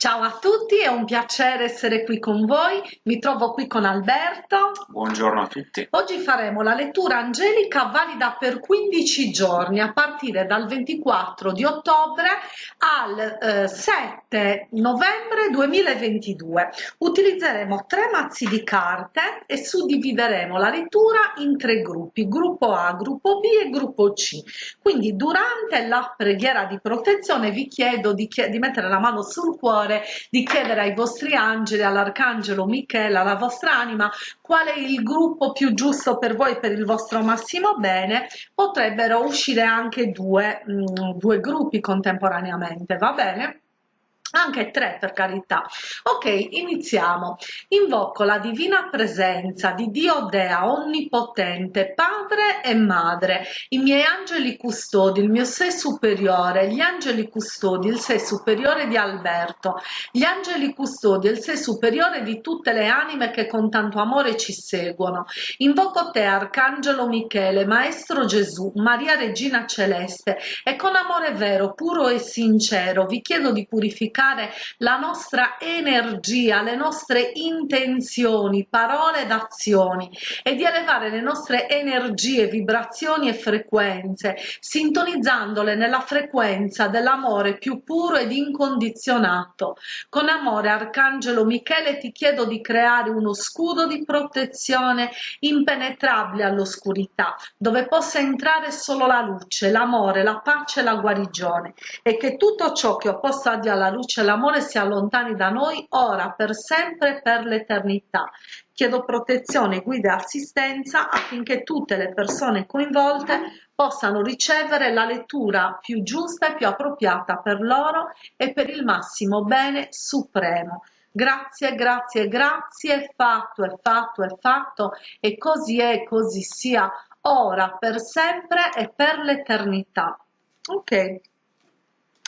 Ciao a tutti, è un piacere essere qui con voi. Mi trovo qui con Alberto. Buongiorno a tutti. Oggi faremo la lettura angelica valida per 15 giorni a partire dal 24 di ottobre al eh, 7 novembre 2022. Utilizzeremo tre mazzi di carte e suddivideremo la lettura in tre gruppi, gruppo A, gruppo B e gruppo C. Quindi durante la preghiera di protezione vi chiedo di, chied di mettere la mano sul cuore cuore di chiedere ai vostri angeli, all'arcangelo Michele, alla vostra anima, qual è il gruppo più giusto per voi, per il vostro massimo bene, potrebbero uscire anche due, mh, mm, due gruppi contemporaneamente, va bene? Anche tre per carità. Ok iniziamo. Invoco la divina presenza di dio dea onnipotente padre e madre. I miei angeli custodi il mio sé superiore gli angeli custodi il sé superiore di alberto. Gli angeli custodi il sé superiore di tutte le anime che con tanto amore ci seguono. Invoco te arcangelo michele maestro gesù maria regina celeste. E con amore vero puro e sincero vi chiedo di purificare comunicare la nostra energia, le nostre intenzioni, parole ed azioni e di elevare le nostre energie, vibrazioni e frequenze, sintonizzandole nella frequenza dell'amore più puro ed incondizionato. Con amore, Arcangelo Michele, ti chiedo di creare uno scudo di protezione impenetrabile all'oscurità, dove possa entrare solo la luce, l'amore, la pace e la guarigione e che tutto ciò che opposto alla luce luce e l'amore si allontani da noi ora, per sempre, per l'eternità. Chiedo protezione, guida e assistenza affinché tutte le persone coinvolte possano ricevere la lettura più giusta e più appropriata per loro e per il massimo bene supremo. Grazie, grazie, grazie, fatto, è fatto, è fatto, e così è, così sia, ora, per sempre e per l'eternità. Ok,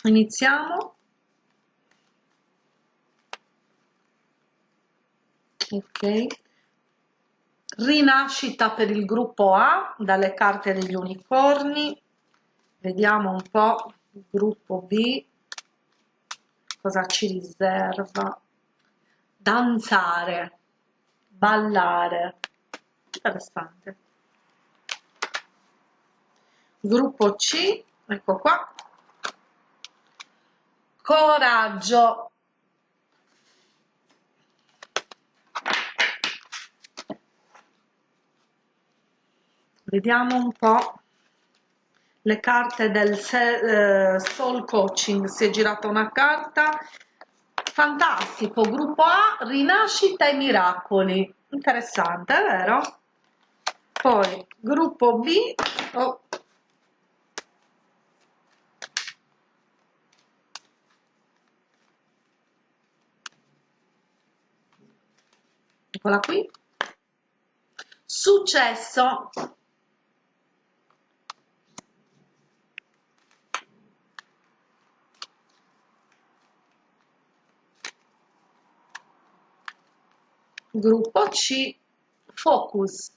iniziamo. Ok. Rinascita per il gruppo A dalle carte degli unicorni. Vediamo un po' il gruppo B. Cosa ci riserva? Danzare. Ballare. Interessante. Gruppo C ecco qua. Coraggio vediamo un po' le carte del eh, soul coaching. Si è girata una carta. Fantastico gruppo A rinascita e miracoli. Interessante vero? Poi gruppo B oh. eccola qui. Successo Gruppo C Focus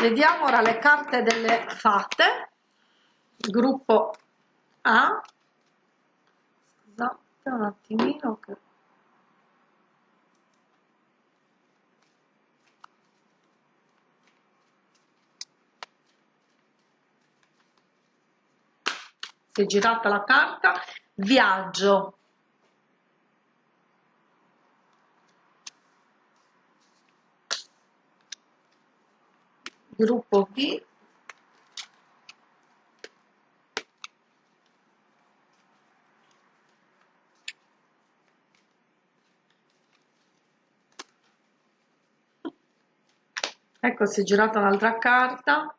Vediamo ora le carte delle fate. Gruppo A. Scusate un attimino che si è girata la carta. Viaggio. Gruppo B ecco si è girata un'altra carta.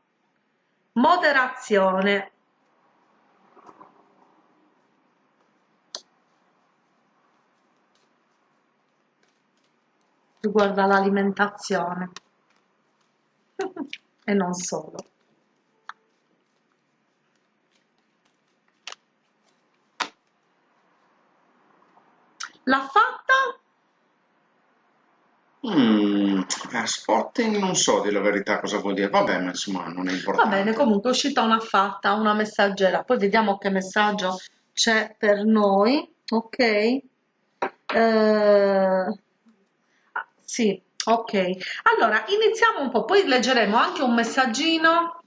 Moderazione riguarda l'alimentazione e non solo. L'ha fatta? Mm, Eh, spotting non so di la verità cosa vuol dire, vabbè, ma insomma non è Va bene, importante. comunque è uscita una fatta, una messaggera, poi vediamo che messaggio c'è per noi, ok? Eh, sì, ok. Allora, iniziamo un po', poi leggeremo anche un messaggino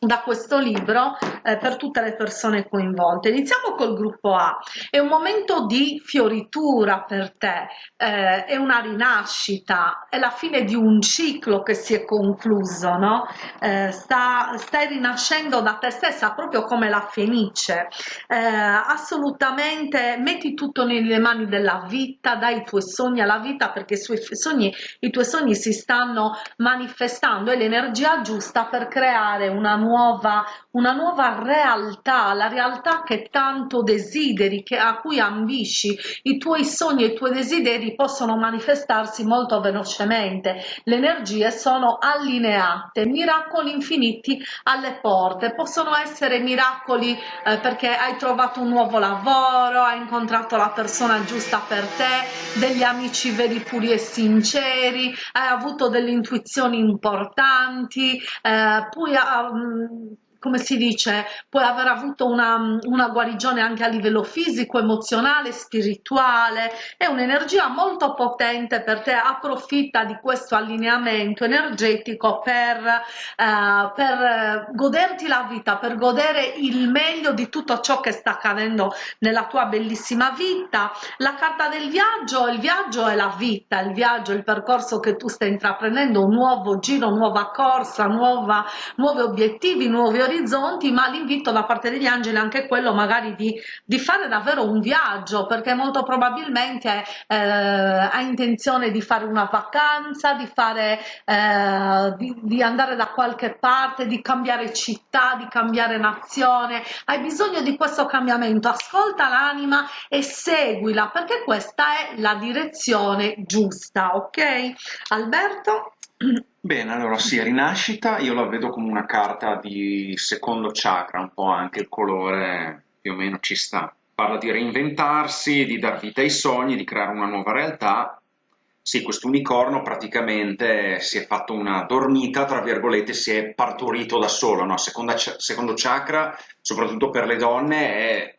da questo libro eh, per tutte le persone coinvolte. Iniziamo col gruppo A. È un momento di fioritura per te, eh, è una rinascita, è la fine di un ciclo che si è concluso, no? Eh, sta, stai rinascendo da te stessa proprio come la fenice. Eh, assolutamente metti tutto nelle mani della vita, dai i tuoi sogni alla vita perché i, suoi sogni, i tuoi sogni si stanno manifestando e l'energia giusta per creare una nuova, una nuova realtà, la realtà che tanto desideri, che, a cui ambisci, i tuoi sogni e i tuoi desideri possono manifestarsi molto velocemente, le energie sono allineate, miracoli infiniti alle porte, possono essere miracoli eh, perché hai trovato un nuovo lavoro, hai incontrato la persona giusta per te, degli amici veri, puri e sinceri, hai avuto delle intuizioni importanti, eh, poi um, come si dice, puoi aver avuto una, una, guarigione anche a livello fisico, emozionale, spirituale, è un'energia molto potente per te, approfitta di questo allineamento energetico per, eh, per goderti la vita, per godere il meglio di tutto ciò che sta accadendo nella tua bellissima vita. La carta del viaggio, il viaggio è la vita, il viaggio il percorso che tu stai intraprendendo, un nuovo giro, nuova corsa, nuova, nuovi obiettivi, nuovi orizzonti, ma l'invito da parte degli angeli è anche quello magari di, di fare davvero un viaggio, perché molto probabilmente eh, ha intenzione di fare una vacanza, di, fare, eh, di, di andare da qualche parte, di cambiare città, di cambiare nazione, hai bisogno di questo cambiamento, ascolta l'anima e seguila, perché questa è la direzione giusta, ok? Alberto? Bene, allora sì, rinascita io la vedo come una carta di secondo chakra, un po' anche il colore più o meno ci sta. Parla di reinventarsi, di dar vita ai sogni, di creare una nuova realtà. Sì, questo unicorno praticamente si è fatto una dormita, tra virgolette, si è partorito da solo, no? Seconda, secondo chakra, soprattutto per le donne, è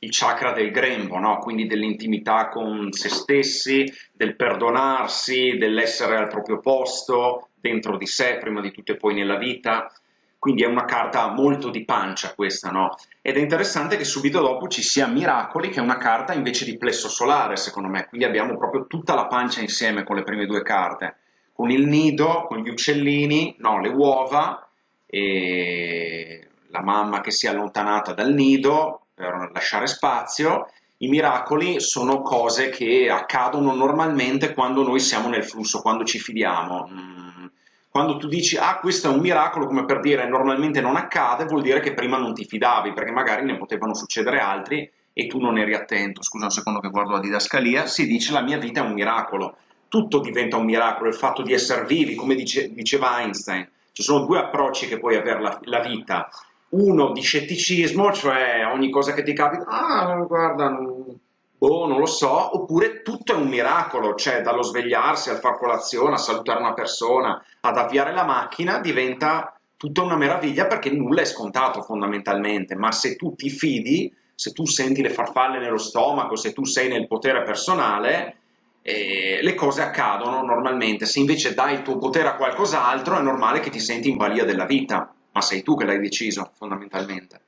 il chakra del grembo, no? quindi dell'intimità con se stessi, del perdonarsi, dell'essere al proprio posto, dentro di sé, prima di tutto e poi nella vita. Quindi è una carta molto di pancia questa, no? Ed è interessante che subito dopo ci sia Miracoli, che è una carta invece di plesso solare, secondo me. Quindi abbiamo proprio tutta la pancia insieme con le prime due carte. Con il nido, con gli uccellini, no, le uova, e la mamma che si è allontanata dal nido, per lasciare spazio. I miracoli sono cose che accadono normalmente quando noi siamo nel flusso, quando ci fidiamo. Mm. Quando tu dici, ah, questo è un miracolo, come per dire normalmente non accade, vuol dire che prima non ti fidavi, perché magari ne potevano succedere altri e tu non eri attento. Scusa un secondo che guardo la didascalia. Si dice, la mia vita è un miracolo. Tutto diventa un miracolo, il fatto di essere vivi, come dice, diceva Einstein. Ci sono due approcci che puoi avere la, la vita uno di scetticismo, cioè ogni cosa che ti capita, ah, guarda, non, boh, non lo so, oppure tutto è un miracolo, cioè dallo svegliarsi al far colazione, a salutare una persona, ad avviare la macchina, diventa tutta una meraviglia perché nulla è scontato fondamentalmente, ma se tu ti fidi, se tu senti le farfalle nello stomaco, se tu sei nel potere personale, eh, le cose accadono normalmente, se invece dai il tuo potere a qualcos'altro è normale che ti senti in balia della vita ma sei tu che l'hai deciso fondamentalmente.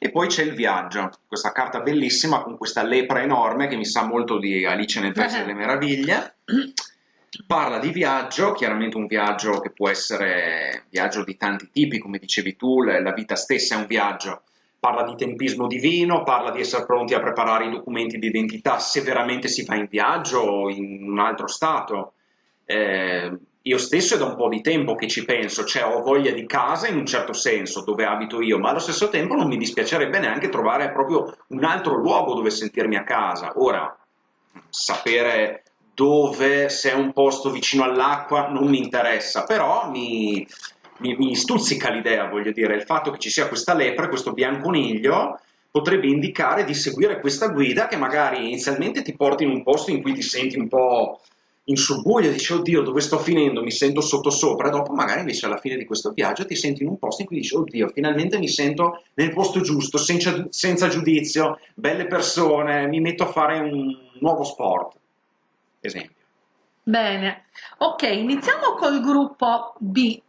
E poi c'è il viaggio, questa carta bellissima con questa lepre enorme che mi sa molto di Alice nel Paese delle Meraviglie. Parla di viaggio, chiaramente un viaggio che può essere viaggio di tanti tipi, come dicevi tu, la vita stessa è un viaggio. Parla di tempismo divino, parla di essere pronti a preparare i documenti di identità se veramente si va in viaggio o in un altro stato. Eh, io stesso è da un po' di tempo che ci penso, cioè ho voglia di casa in un certo senso, dove abito io, ma allo stesso tempo non mi dispiacerebbe neanche trovare proprio un altro luogo dove sentirmi a casa. Ora, sapere dove, se è un posto vicino all'acqua, non mi interessa, però mi, mi, mi stuzzica l'idea, voglio dire, il fatto che ci sia questa lepre, questo bianconiglio, potrebbe indicare di seguire questa guida che magari inizialmente ti porti in un posto in cui ti senti un po' in subbuglio, dici oddio dove sto finendo, mi sento sottosopra, dopo magari invece alla fine di questo viaggio ti senti in un posto in cui dici oddio finalmente mi sento nel posto giusto, senza, senza giudizio, belle persone, mi metto a fare un nuovo sport, esempio. Bene, ok, iniziamo col gruppo B.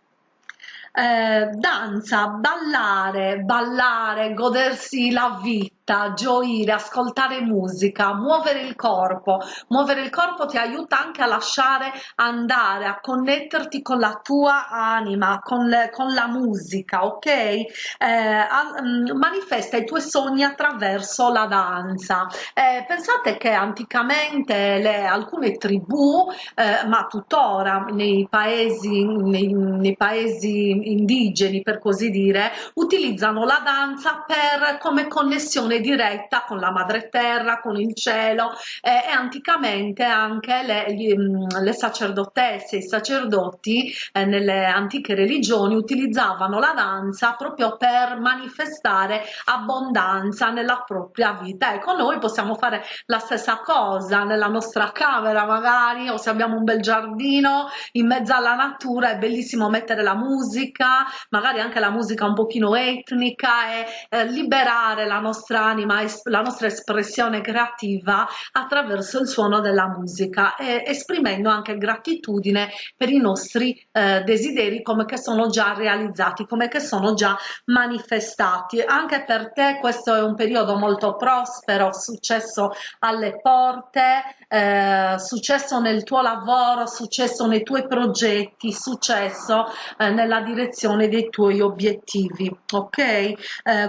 Eh, danza, ballare, ballare, godersi la vita, gioire, ascoltare musica, muovere il corpo. Muovere il corpo ti aiuta anche a lasciare andare, a connetterti con la tua anima, con, le, con la musica, ok? Eh, a, um, manifesta i tuoi sogni attraverso la danza. Eh, pensate che anticamente le, alcune tribù, eh, ma tuttora nei paesi, nei, nei paesi indigeni per così dire utilizzano la danza per come connessione diretta con la madre terra con il cielo eh, e anticamente anche le, gli, mm, le sacerdotesse i sacerdoti eh, nelle antiche religioni utilizzavano la danza proprio per manifestare abbondanza nella propria vita. Ecco noi possiamo fare la stessa cosa nella nostra camera magari o se abbiamo un bel giardino in mezzo alla natura è bellissimo mettere la musica magari anche la musica un pochino etnica e eh, liberare la nostra anima, la nostra espressione creativa attraverso il suono della musica e esprimendo anche gratitudine per i nostri eh, desideri come che sono già realizzati, come che sono già manifestati. Anche per te questo è un periodo molto prospero, successo alle porte, eh, successo nel tuo lavoro, successo nei tuoi progetti, successo eh, nella direzione dei tuoi obiettivi ok eh,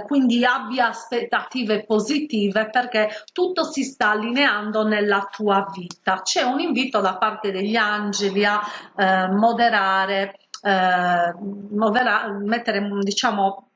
quindi abbia aspettative positive perché tutto si sta allineando nella tua vita. C'è un invito da parte degli angeli a eh, moderare eh, modera mettere diciamo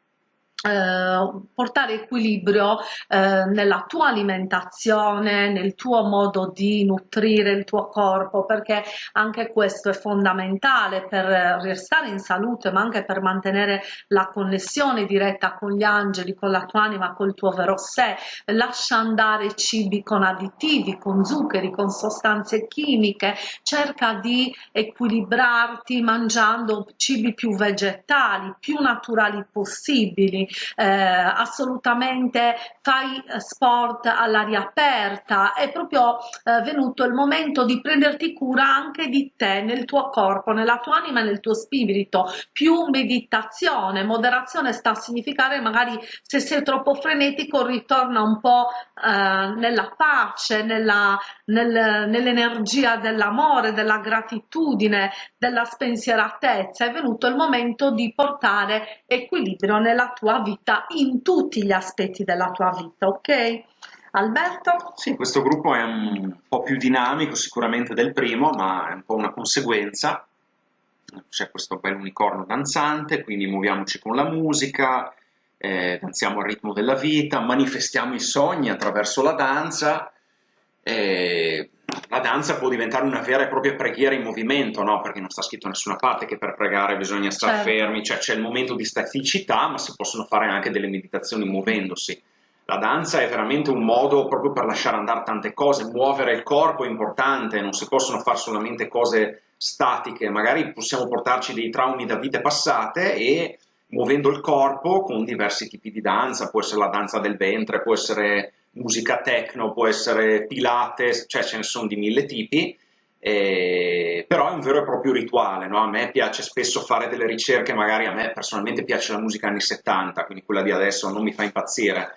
eh, portare equilibrio eh, nella tua alimentazione, nel tuo modo di nutrire il tuo corpo, perché anche questo è fondamentale per restare in salute, ma anche per mantenere la connessione diretta con gli angeli, con la tua anima, col tuo vero sé. Lascia andare cibi con additivi, con zuccheri, con sostanze chimiche, cerca di equilibrarti mangiando cibi più vegetali, più naturali possibili eh, assolutamente fai eh, sport all'aria aperta, è proprio eh, venuto il momento di prenderti cura anche di te, nel tuo corpo, nella tua anima e nel tuo spirito, più meditazione, moderazione sta a significare magari se sei troppo frenetico ritorna un po' eh, nella pace, nella, nel, nell'energia dell'amore, della gratitudine, della spensieratezza, è venuto il momento di portare equilibrio nella tua vita in tutti gli aspetti della tua vita, ok? Alberto? Sì, questo gruppo è un po' più dinamico sicuramente del primo, ma è un po' una conseguenza. C'è questo bel unicorno danzante, quindi muoviamoci con la musica, eh, danziamo al ritmo della vita, manifestiamo i sogni attraverso la danza. Eh, la danza può diventare una vera e propria preghiera in movimento, no? Perché non sta scritto da nessuna parte che per pregare bisogna stare certo. fermi, cioè c'è il momento di staticità, ma si possono fare anche delle meditazioni muovendosi. La danza è veramente un modo proprio per lasciare andare tante cose, muovere il corpo è importante, non si possono fare solamente cose statiche, magari possiamo portarci dei traumi da vite passate e muovendo il corpo con diversi tipi di danza, può essere la danza del ventre, può essere musica techno, può essere pilates, cioè ce ne sono di mille tipi, eh, però è un vero e proprio rituale, no? a me piace spesso fare delle ricerche, magari a me personalmente piace la musica anni 70, quindi quella di adesso non mi fa impazzire,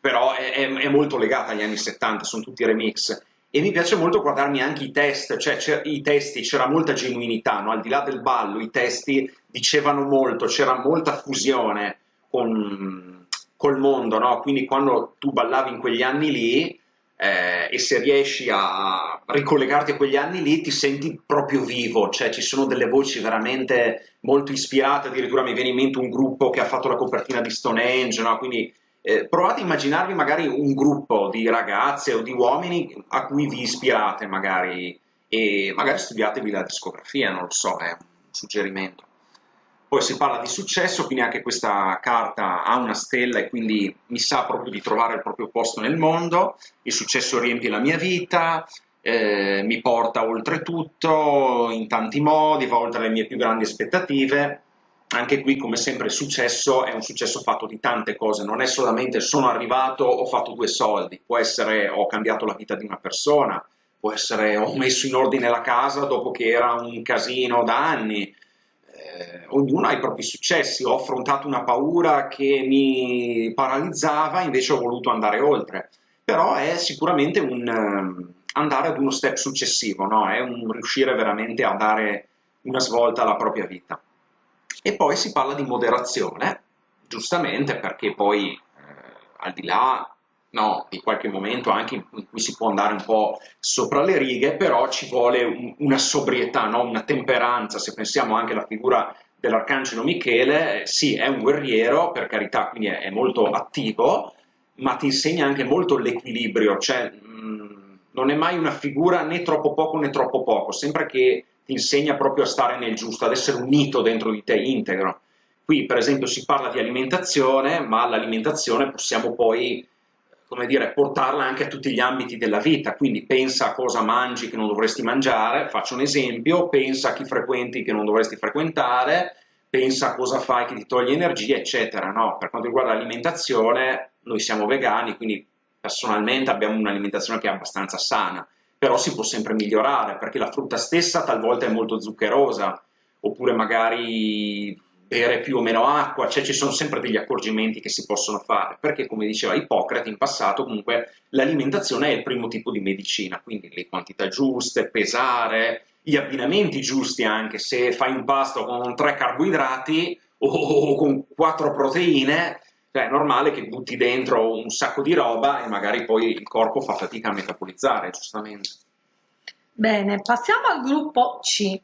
però è, è, è molto legata agli anni 70, sono tutti remix, e mi piace molto guardarmi anche i test, cioè i testi, c'era molta genuinità, no? al di là del ballo, i testi dicevano molto, c'era molta fusione con, col mondo, no? quindi quando tu ballavi in quegli anni lì eh, e se riesci a ricollegarti a quegli anni lì ti senti proprio vivo, cioè ci sono delle voci veramente molto ispirate, addirittura mi viene in mente un gruppo che ha fatto la copertina di Stonehenge, no? quindi eh, provate a immaginarvi magari un gruppo di ragazze o di uomini a cui vi ispirate magari e magari studiatevi la discografia, non lo so, è un suggerimento. Poi si parla di successo, quindi anche questa carta ha una stella e quindi mi sa proprio di trovare il proprio posto nel mondo, il successo riempie la mia vita, eh, mi porta oltre tutto in tanti modi, va oltre le mie più grandi aspettative. Anche qui, come sempre, il successo è un successo fatto di tante cose, non è solamente sono arrivato, ho fatto due soldi, può essere ho cambiato la vita di una persona, può essere ho messo in ordine la casa dopo che era un casino da anni, eh, ognuno ha i propri successi, ho affrontato una paura che mi paralizzava, invece ho voluto andare oltre, però è sicuramente un um, andare ad uno step successivo, no? è un riuscire veramente a dare una svolta alla propria vita. E poi si parla di moderazione, giustamente perché poi eh, al di là no, di qualche momento anche in cui si può andare un po' sopra le righe, però ci vuole un, una sobrietà, no? una temperanza, se pensiamo anche alla figura dell'Arcangelo Michele, sì, è un guerriero, per carità, quindi è, è molto attivo, ma ti insegna anche molto l'equilibrio, cioè mh, mm, non è mai una figura né troppo poco né troppo poco, sempre che ti insegna proprio a stare nel giusto, ad essere unito dentro di te, integro. Qui, per esempio, si parla di alimentazione, ma l'alimentazione possiamo poi come dire, portarla anche a tutti gli ambiti della vita, quindi pensa a cosa mangi che non dovresti mangiare, faccio un esempio, pensa a chi frequenti che non dovresti frequentare, pensa a cosa fai che ti toglie energia, eccetera. No? Per quanto riguarda l'alimentazione, noi siamo vegani, quindi personalmente abbiamo un'alimentazione che è abbastanza sana, però si può sempre migliorare, perché la frutta stessa talvolta è molto zuccherosa, oppure magari bere più o meno acqua, cioè ci sono sempre degli accorgimenti che si possono fare, perché come diceva Ippocrate in passato comunque l'alimentazione è il primo tipo di medicina, quindi le quantità giuste, pesare, gli abbinamenti giusti anche, se fai un pasto con tre carboidrati o con quattro proteine, cioè è normale che butti dentro un sacco di roba e magari poi il corpo fa fatica a metabolizzare, giustamente. Bene, passiamo al gruppo C.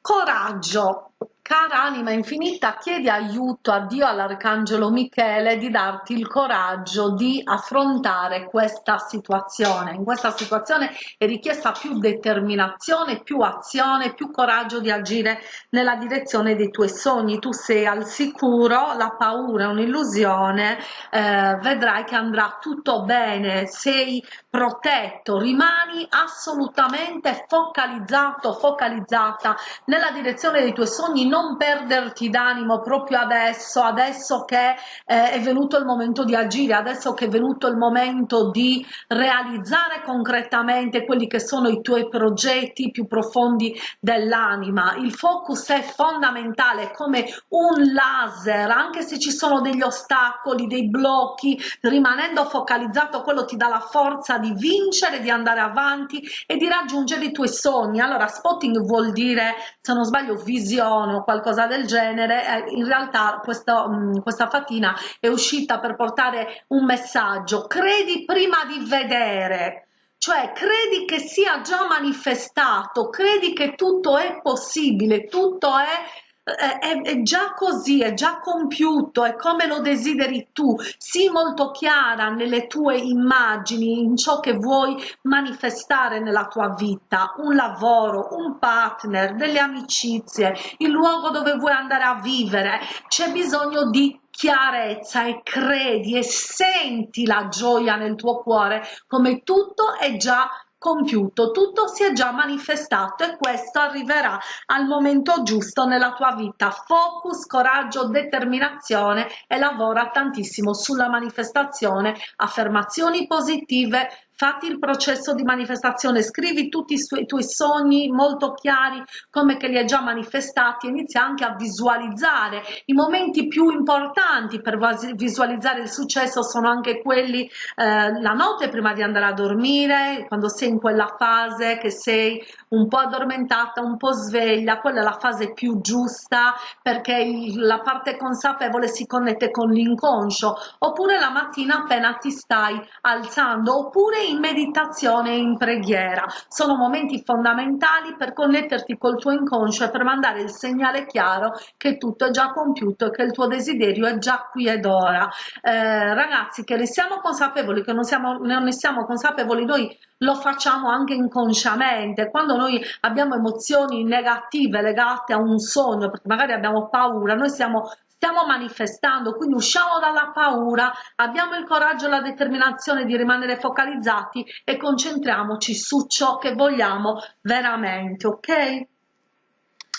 Coraggio. Cara anima infinita, chiedi aiuto a Dio, all'Arcangelo Michele, di darti il coraggio di affrontare questa situazione. In questa situazione è richiesta più determinazione, più azione, più coraggio di agire nella direzione dei tuoi sogni. Tu sei al sicuro, la paura è un'illusione, eh, vedrai che andrà tutto bene, sei protetto, rimani assolutamente focalizzato, focalizzata nella direzione dei tuoi sogni non perderti d'animo proprio adesso, adesso che eh, è venuto il momento di agire, adesso che è venuto il momento di realizzare concretamente quelli che sono i tuoi progetti più profondi dell'anima. Il focus è fondamentale come un laser, anche se ci sono degli ostacoli, dei blocchi, rimanendo focalizzato quello ti dà la forza di vincere, di andare avanti e di raggiungere i tuoi sogni. Allora spotting vuol dire, se non sbaglio, visione qualcosa del genere, eh, in realtà questo, mh, mm, questa fatina è uscita per portare un messaggio, credi prima di vedere, cioè credi che sia già manifestato, credi che tutto è possibile, tutto è è, è, già così, è già compiuto, è come lo desideri tu, sii molto chiara nelle tue immagini, in ciò che vuoi manifestare nella tua vita, un lavoro, un partner, delle amicizie, il luogo dove vuoi andare a vivere, c'è bisogno di chiarezza e credi e senti la gioia nel tuo cuore come tutto è già compiuto, tutto si è già manifestato e questo arriverà al momento giusto nella tua vita. Focus, coraggio, determinazione e lavora tantissimo sulla manifestazione, affermazioni positive, fatti il processo di manifestazione, scrivi tutti i, i tuoi sogni molto chiari come che li hai già manifestati, inizia anche a visualizzare. I momenti più importanti per visualizzare il successo sono anche quelli eh, la notte prima di andare a dormire, quando sei in quella fase che sei un po' addormentata, un po' sveglia, quella è la fase più giusta perché il, la parte consapevole si connette con l'inconscio, oppure la mattina appena ti stai alzando, oppure in meditazione e in preghiera. Sono momenti fondamentali per connetterti col tuo inconscio e per mandare il segnale chiaro che tutto è già compiuto e che il tuo desiderio è già qui ed ora. Eh, ragazzi, che ne siamo consapevoli, che non, siamo, non ne siamo consapevoli, noi lo facciamo anche inconsciamente. Quando noi abbiamo emozioni negative legate a un sogno, perché magari abbiamo paura, noi siamo stiamo manifestando, quindi usciamo dalla paura, abbiamo il coraggio e la determinazione di rimanere focalizzati e concentriamoci su ciò che vogliamo veramente, ok?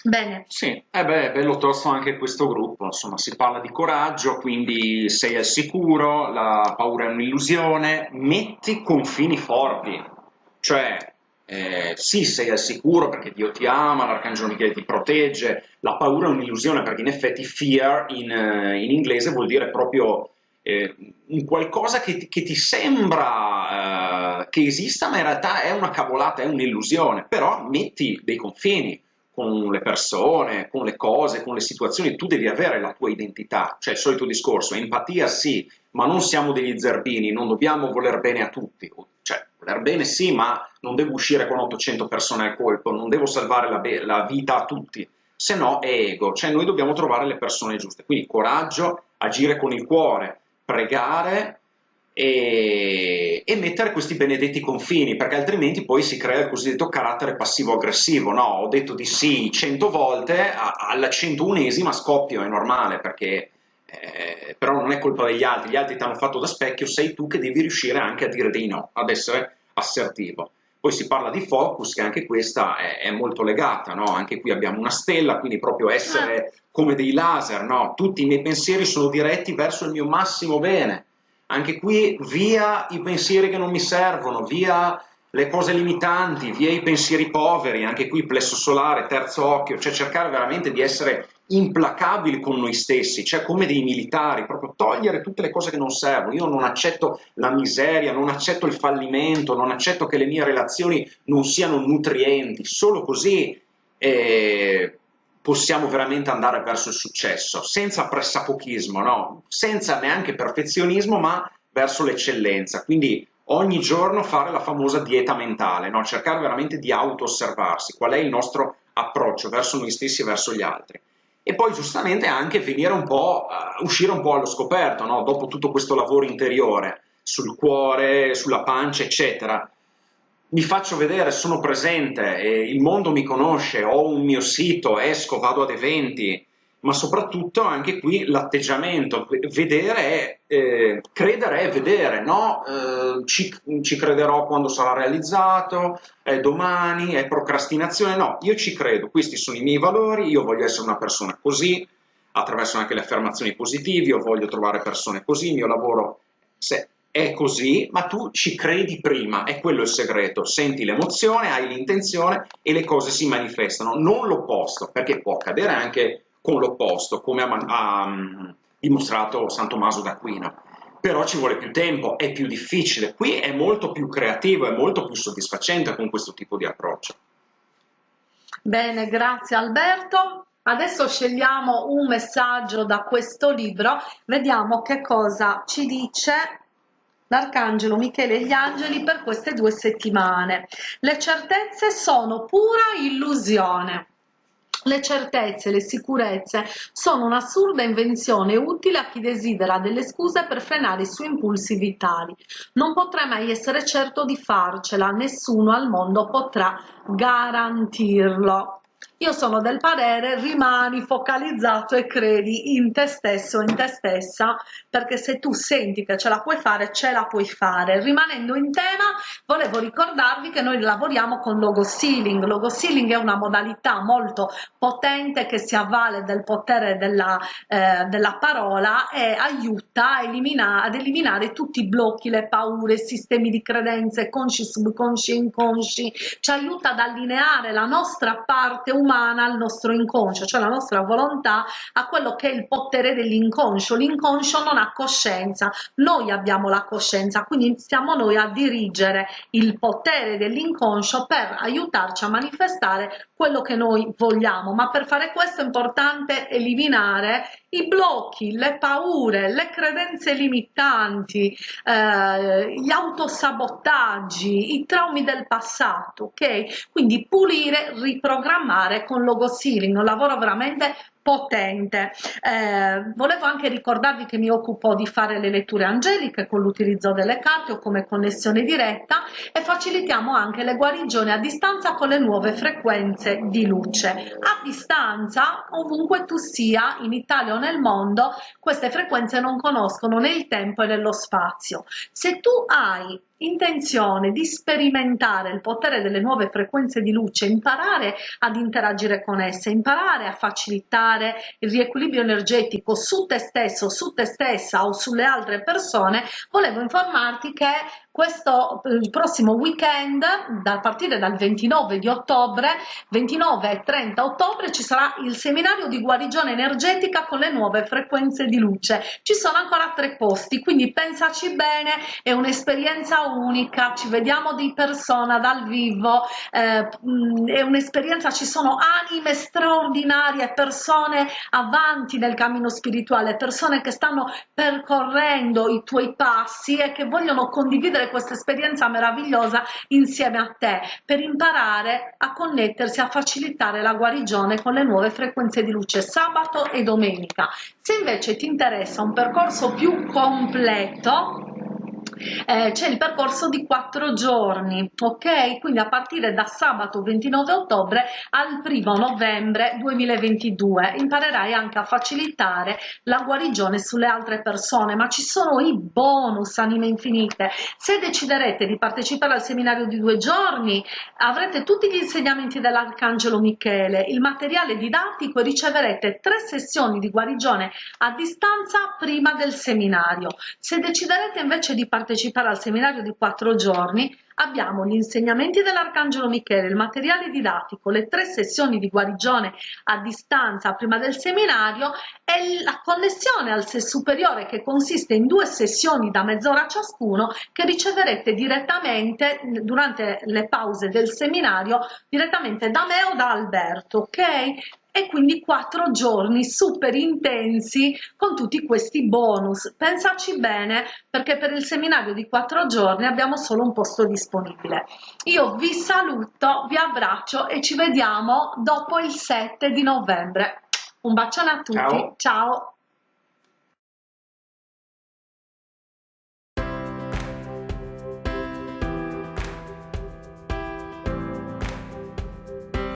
Bene. Sì, eh beh, è bello tosto anche questo gruppo, insomma, si parla di coraggio, quindi sei al sicuro, la paura è un'illusione, metti confini forti, cioè eh, sì, sei al sicuro perché Dio ti ama, l'Arcangelo Michele ti protegge, la paura è un'illusione perché in effetti fear in, eh, in inglese vuol dire proprio eh, un qualcosa che, che ti sembra eh, che esista ma in realtà è una cavolata, è un'illusione, però metti dei confini con le persone, con le cose, con le situazioni, tu devi avere la tua identità, cioè il solito discorso, empatia sì, ma non siamo degli zerbini, non dobbiamo voler bene a tutti, cioè voler bene sì, ma non devo uscire con 800 persone al colpo, non devo salvare la, la vita a tutti, se no è ego, cioè noi dobbiamo trovare le persone giuste, quindi coraggio, agire con il cuore, pregare e, e, mettere questi benedetti confini, perché altrimenti poi si crea il cosiddetto carattere passivo-aggressivo. No, ho detto di sì cento volte, alla centounesima scoppio, è normale, perché eh, però non è colpa degli altri, gli altri ti hanno fatto da specchio, sei tu che devi riuscire anche a dire dei no, ad essere assertivo. Poi si parla di focus, che anche questa è, è molto legata, no? Anche qui abbiamo una stella, quindi proprio essere come dei laser, no? Tutti i miei pensieri sono diretti verso il mio massimo bene anche qui via i pensieri che non mi servono, via le cose limitanti, via i pensieri poveri, anche qui plesso solare, terzo occhio, cioè cercare veramente di essere implacabili con noi stessi, cioè come dei militari, proprio togliere tutte le cose che non servono. Io non accetto la miseria, non accetto il fallimento, non accetto che le mie relazioni non siano nutrienti, solo così eh, possiamo veramente andare verso il successo, senza pressapochismo, no? senza neanche perfezionismo, ma verso l'eccellenza. Quindi ogni giorno fare la famosa dieta mentale, no? cercare veramente di auto-osservarsi, qual è il nostro approccio verso noi stessi e verso gli altri. E poi giustamente anche venire un po', uh, uscire un po' allo scoperto, no? dopo tutto questo lavoro interiore, sul cuore, sulla pancia, eccetera, mi faccio vedere, sono presente, eh, il mondo mi conosce, ho un mio sito, esco, vado ad eventi, ma soprattutto anche qui l'atteggiamento, vedere è, eh, credere è vedere, no? Eh, ci, ci, crederò quando sarà realizzato, è domani, è procrastinazione, no, io ci credo, questi sono i miei valori, io voglio essere una persona così, attraverso anche le affermazioni positive, io voglio trovare persone così, il mio lavoro, è così, ma tu ci credi prima, è quello il segreto, senti l'emozione, hai l'intenzione e le cose si manifestano, non l'opposto, perché può accadere anche con l'opposto, come ha, ha um, dimostrato San Tommaso d'Aquino, però ci vuole più tempo, è più difficile, qui è molto più creativo, è molto più soddisfacente con questo tipo di approccio. Bene, grazie Alberto. Adesso scegliamo un messaggio da questo libro, vediamo che cosa ci dice l'Arcangelo Michele e gli angeli per queste due settimane. Le certezze sono pura illusione. Le certezze, le sicurezze sono un'assurda invenzione utile a chi desidera delle scuse per frenare i suoi impulsi vitali. Non potrai mai essere certo di farcela, nessuno al mondo potrà garantirlo. Io sono del parere rimani focalizzato e credi in te stesso, in te stessa, perché se tu senti che ce la puoi fare, ce la puoi fare. Rimanendo in tema, volevo ricordarvi che noi lavoriamo con logo sealing. Logo sealing è una modalità molto potente che si avvale del potere della, eh, della parola e aiuta a eliminare, ad eliminare tutti i blocchi, le paure, sistemi di credenze, consci, subconsci, inconsci. Ci aiuta ad allineare la nostra parte umana umana al nostro inconscio, cioè la nostra volontà a quello che è il potere dell'inconscio. L'inconscio non ha coscienza, noi abbiamo la coscienza, quindi iniziamo noi a dirigere il potere dell'inconscio per aiutarci a manifestare quello che noi vogliamo, ma per fare questo è importante eliminare i blocchi, le paure, le credenze limitanti, eh, gli autosabotaggi, i traumi del passato, ok? Quindi pulire, riprogrammare con logo sealing, un lavoro veramente potente. Eh, volevo anche ricordarvi che mi occupo di fare le letture angeliche con l'utilizzo delle carte o come connessione diretta e facilitiamo anche le guarigioni a distanza con le nuove frequenze di luce. A distanza, ovunque tu sia, in Italia o nel mondo, queste frequenze non conoscono né il tempo né lo spazio. Se tu hai intenzione di sperimentare il potere delle nuove frequenze di luce, imparare ad interagire con esse, imparare a facilitare il riequilibrio energetico su te stesso, su te stessa o sulle altre persone, volevo informarti che questo il prossimo weekend a partire dal 29 di ottobre 29 e 30 ottobre ci sarà il seminario di guarigione energetica con le nuove frequenze di luce. Ci sono ancora tre posti quindi pensaci bene è un'esperienza unica, ci vediamo di persona dal vivo, eh, è un'esperienza, ci sono anime straordinarie, persone avanti nel cammino spirituale, persone che stanno percorrendo i tuoi passi e che vogliono condividere questa esperienza meravigliosa insieme a te per imparare a connettersi, a facilitare la guarigione con le nuove frequenze di luce sabato e domenica. Se invece ti interessa un percorso più completo, eh, c'è il percorso di quattro giorni, ok? Quindi a partire da sabato 29 ottobre al primo novembre 2022 imparerai anche a facilitare la guarigione sulle altre persone, ma ci sono i bonus anime infinite. Se deciderete di partecipare al seminario di due giorni, avrete tutti gli insegnamenti dell'Arcangelo Michele, il materiale didattico e riceverete tre sessioni di guarigione a distanza prima del seminario. Se deciderete invece di partecipare partecipare al seminario di quattro giorni abbiamo gli insegnamenti dell'Arcangelo Michele, il materiale didattico, le tre sessioni di guarigione a distanza prima del seminario e la connessione al sé superiore che consiste in due sessioni da mezz'ora ciascuno che riceverete direttamente durante le pause del seminario direttamente da me o da Alberto, ok? E quindi quattro giorni super intensi con tutti questi bonus. Pensaci bene perché per il seminario di quattro giorni abbiamo solo un posto disponibile. Io vi saluto, vi abbraccio e ci vediamo dopo il 7 di novembre. Un bacione a tutti, ciao! ciao.